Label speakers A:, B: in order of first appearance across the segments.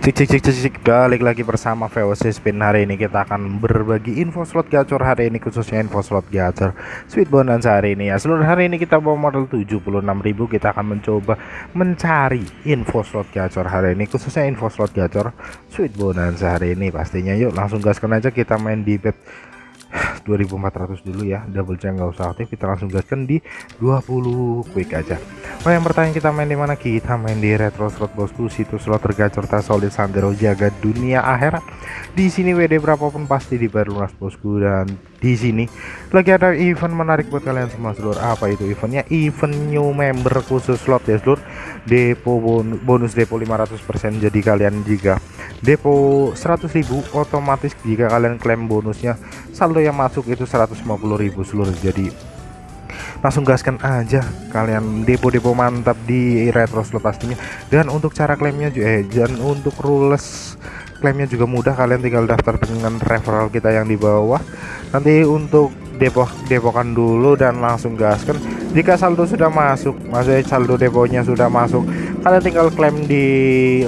A: Cik cik cik cik cik balik lagi bersama VOC Spin. Hari ini kita akan berbagi info slot gacor hari ini khususnya info slot gacor Sweet Bonanza hari ini. Ya seluruh hari ini kita bawa modal 76.000 kita akan mencoba mencari info slot gacor hari ini khususnya info slot gacor Sweet Bonanza hari ini. Pastinya yuk langsung gaskan aja kita main di bet 2400 dulu ya. Double check nggak usah aktif kita langsung gaskan di 20 quick aja. Oh yang pertanyaan kita main di mana? Kita main di retro slot bosku. Situs slot tergacor tak solid sandero jaga dunia akhirat. Di sini WD berapapun pasti dibayar lunas bosku. Dan di sini lagi ada event menarik buat kalian semua seluruh apa itu eventnya? Event new member khusus slot ya seluruh depo bonus, bonus depo 500% jadi kalian jika depo 100.000 otomatis jika kalian klaim bonusnya saldo yang masuk itu 150.000 seluruh. Jadi langsung gaskan aja kalian depo-depo mantap di retro slot pastinya. Dan untuk cara klaimnya juga eh dan untuk rules klaimnya juga mudah. Kalian tinggal daftar dengan referral kita yang di bawah. Nanti untuk depo depokan dulu dan langsung gaskan. Jika saldo sudah masuk maksudnya saldo deponya sudah masuk kalian tinggal klaim di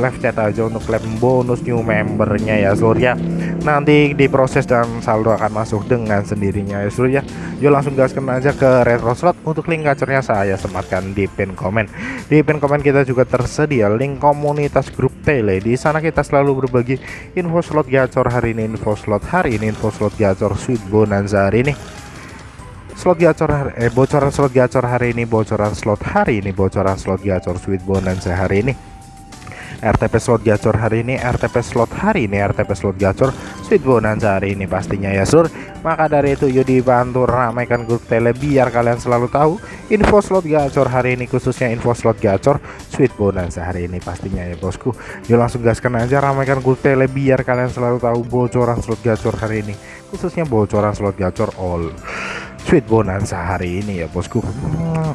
A: live chat aja untuk klaim bonus new membernya ya seluruh ya nanti diproses dan saldo akan masuk dengan sendirinya ya seluruh ya yuk langsung gaskan aja ke retro slot untuk link gacornya saya sematkan di pin komen. Di pin komen kita juga tersedia link komunitas grup tele. Di sana kita selalu berbagi info slot gacor hari ini info slot hari ini info slot gacor sweet bonanza hari ini slot gacor eh bocoran slot gacor hari ini bocoran slot hari ini bocoran slot gacor sweet bonanza hari ini. RTP slot gacor hari ini RTP slot hari ini RTP slot gacor Sweet Bonanza hari ini pastinya ya sur. Maka dari itu yuk dibantu ramaikan grup tele biar kalian selalu tahu info slot gacor hari ini khususnya info slot gacor Sweet Bonanza hari ini pastinya ya bosku. Yuk langsung gaskan aja ramaikan grup tele biar kalian selalu tahu bocoran slot gacor hari ini khususnya bocoran slot gacor all Sweet Bonanza hari ini ya bosku. Hmm.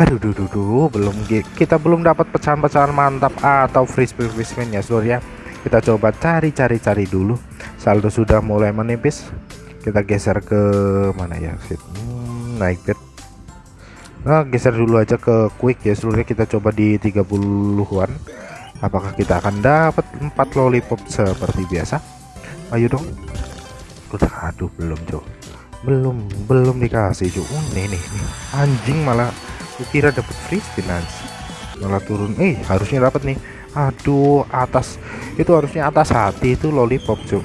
A: Aduh duh, duh, duh, belum kita belum dapat pecahan-pecahan mantap atau free spin free spin ya seluruh ya. Kita coba cari-cari cari dulu. Saldo sudah mulai menipis. Kita geser ke mana ya hmm, naik bed. Nah geser dulu aja ke quick ya seluruhnya kita coba di 30-an apakah kita akan dapat 4 lollipop seperti biasa? Ayo dong. Udah aduh belum cok belum belum dikasih. Cok uh, nih. Nih anjing malah kira dapat free spin malah turun. Eh harusnya dapat nih. Aduh atas. Itu harusnya atas hati itu lollipop cuy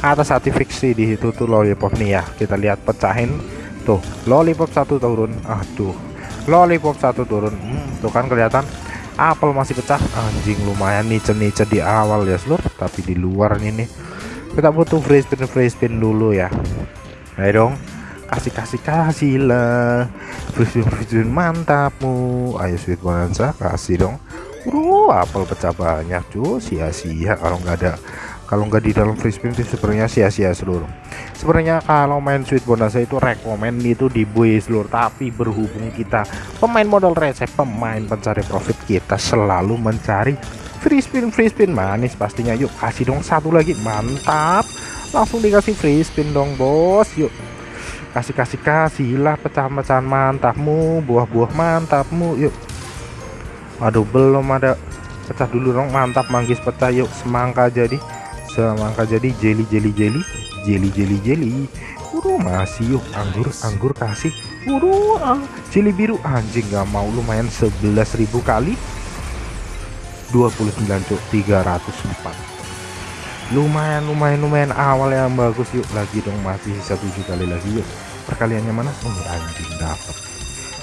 A: atas hati fiksi di situ tuh lollipop nih ya. Kita lihat pecahin. Tuh lollipop satu turun. Aduh. Lollipop satu turun. Hmm, tuh kan kelihatan. Apel masih pecah. Anjing lumayan nice nice di awal ya seluruh tapi di luar ini kita butuh free spin free spin dulu ya ayo dong kasih kasih kasih lah vision vision mantapmu. Ayo sweet bonanza kasih dong. Bro, apel pecah banyak cuy sia-sia kalau nggak ada kalau nggak di dalam free spin itu sebenarnya sia-sia seluruh. Sebenarnya kalau main sweet bonanza itu rekomend itu di buy seluruh tapi berhubung kita pemain modal receh pemain pencari profit kita selalu mencari free spin free spin. Manis pastinya. Yuk kasih dong satu lagi. Mantap langsung dikasih free spin dong bos. Yuk. Kasih kasih kasihlah pecahan-pecahan mantapmu buah-buah mantapmu. Yuk. Aduh belum ada. Pecah dulu dong mantap manggis pecah. Yuk semangka jadi. Semangka jadi jelly jelly jelly. Jelly jelly jelly. Waduh masih yuk. Anggur anggur kasih. Waduh ah, jelly biru anjing gak mau. Lumayan 11.000 kali. 29 cuk. 304 lumayan lumayan lumayan. Awal yang bagus yuk. Lagi dong masih sisa tujuh kali lagi yuk. Perkaliannya mana? Oh anjing dapat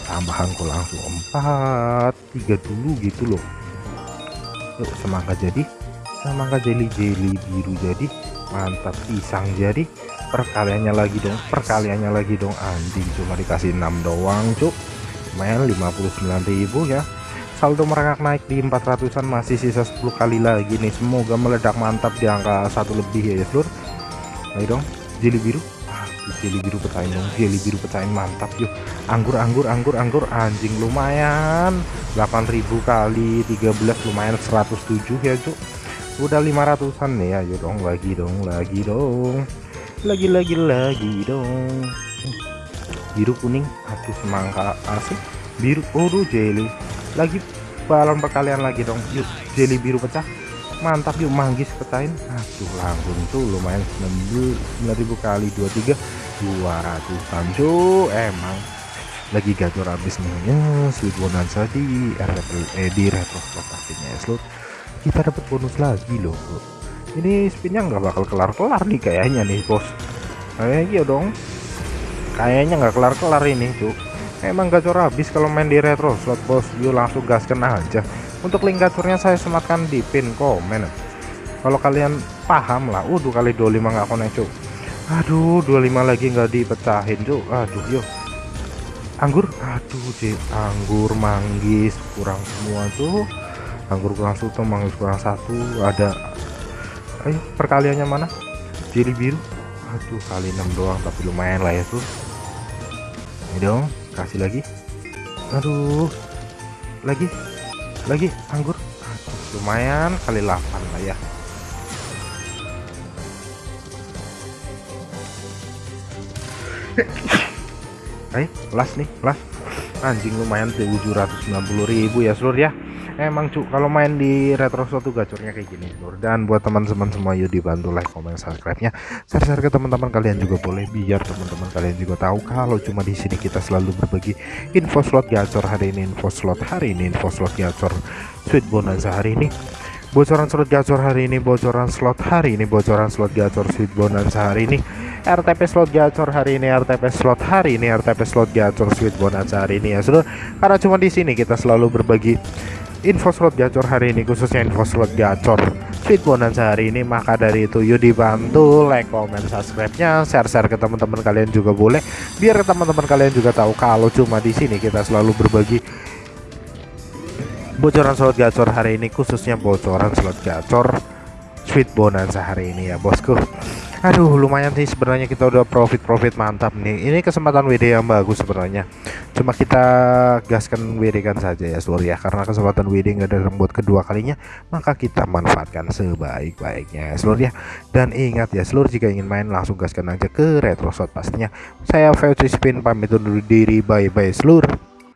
A: tambahan kok langsung. Empat tiga dulu gitu loh. Yuk semangka jadi. Semangka jeli jeli biru jadi. Mantap pisang jadi. Perkaliannya lagi dong perkaliannya lagi dong. Anjing cuma dikasih 6 doang cuk. Main 59.000 ya saldo merangkak naik di 400an masih sisa 10 kali lagi nih. Semoga meledak mantap di angka satu lebih ya seluruh ayo dong jeli biru. Jeli biru pecahin dong jeli biru pecahin mantap yuk. Anggur anggur anggur anggur anjing lumayan. 8000 kali 13 lumayan 107 ya cuk. Udah 500an nih ayo dong lagi dong lagi dong. Lagi lagi lagi dong. Biru kuning aduh semangka asik biru oh jeli lagi balon perkalian lagi dong. Yuk jelly biru pecah. Mantap yuk manggis pecahin. Aduh langsung tuh lumayan 9000 kali 23 200 cuk. Emang lagi gacor habis nih. Ya sweet bonanza di RTP eh, di retro slot pastinya ya slot kita dapat bonus lagi loh ini spinnya nggak bakal kelar-kelar nih kayaknya nih bos. Kayaknya iya dong. Kayaknya nggak kelar-kelar ini tuh emang gacor habis kalau main di retro slot bos. Yuk langsung gaskan aja. Untuk link gacornya saya sematkan di pin komen. Kalau kalian paham lah udah kali 25 nggak connect cuk. Aduh 25 lagi nggak dipecahin cuk. Aduh yuk. Anggur? Aduh cek anggur manggis kurang semua tuh anggur kurang satu manggis kurang satu. Ada ayo perkaliannya mana? Jeli biru. Aduh kali 6 doang tapi lumayan lah ya tuh ini dong kasih lagi. Aduh. Lagi. Lagi anggur. Lumayan kali 8 lah ya. Eh las nih las. Anjing lumayan 790.000 ya seluruh ya emang cuk kalau main di retro suatu gacornya kayak gini seluruh dan buat teman-teman semua yuk dibantu like comment subscribe nya share-share ke teman-teman kalian juga boleh biar teman-teman kalian juga tahu kalau cuma di sini kita selalu berbagi info slot gacor hari ini info slot hari ini info slot gacor sweet bonanza hari ini. Bocoran slot gacor hari ini bocoran slot hari ini bocoran slot gacor sweet bonanza hari ini. RTP slot gacor hari ini RTP slot hari ini RTP slot gacor sweet bonanza hari ini ya sudah. Karena cuma di sini kita selalu berbagi info slot gacor hari ini khususnya info slot gacor. Sweet bonanza hari ini maka dari itu yuk dibantu like comment subscribe nya share share ke teman-teman kalian juga boleh. Biar teman-teman kalian juga tahu kalau cuma di sini kita selalu berbagi bocoran slot gacor hari ini khususnya bocoran slot gacor sweet bonanza hari ini ya bosku aduh lumayan sih sebenarnya kita udah profit profit mantap nih. Ini kesempatan WD yang bagus sebenarnya. Cuma kita gaskan WD kan saja ya seluruh ya. Karena kesempatan WD nggak ada buat kedua kalinya maka kita manfaatkan sebaik-baiknya ya seluruh ya. Dan ingat ya seluruh jika ingin main langsung gaskan aja ke retro shot pastinya. Saya Fauci Spin pamit undur diri. Bye bye seluruh